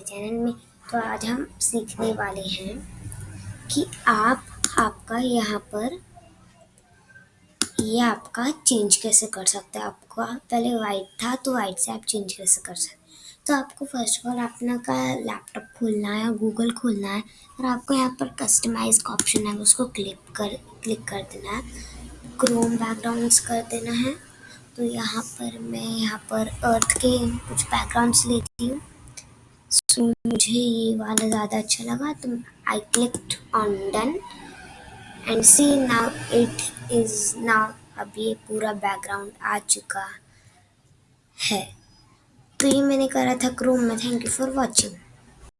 Channel में तो आज हम सीखने वाले हैं कि आप, आपका यहाँ पर, ये आपका चेंज कैसे कर सकते हैं? आपका पहले वाइट था तो वाइट से आप चेंज कैसे कर सकते तो आपको फ़र्स्ट ऑफ़ ऑल अपना का लैपटॉप खोलना है गूगल खोलना है, और आपको यहाँ पर कस्टमाइज का ऑप्शन है, उसको क्लिक कर क्लिक कर देना है। क्रोम बैकग्राउंड्स कर देना है। तो यहाँ पर मैं यहाँ पर अर्थ के कुछ बैकग्राउंड्स लेती हूँ। सो so, मुझे ये वाला ज़्यादा अच्छा लगा तो I clicked on done and see now it is now अब ये पूरा बैकग्राउंड आ चुका है। तो ये मैंने करा था क्रोम में। Thank you for watching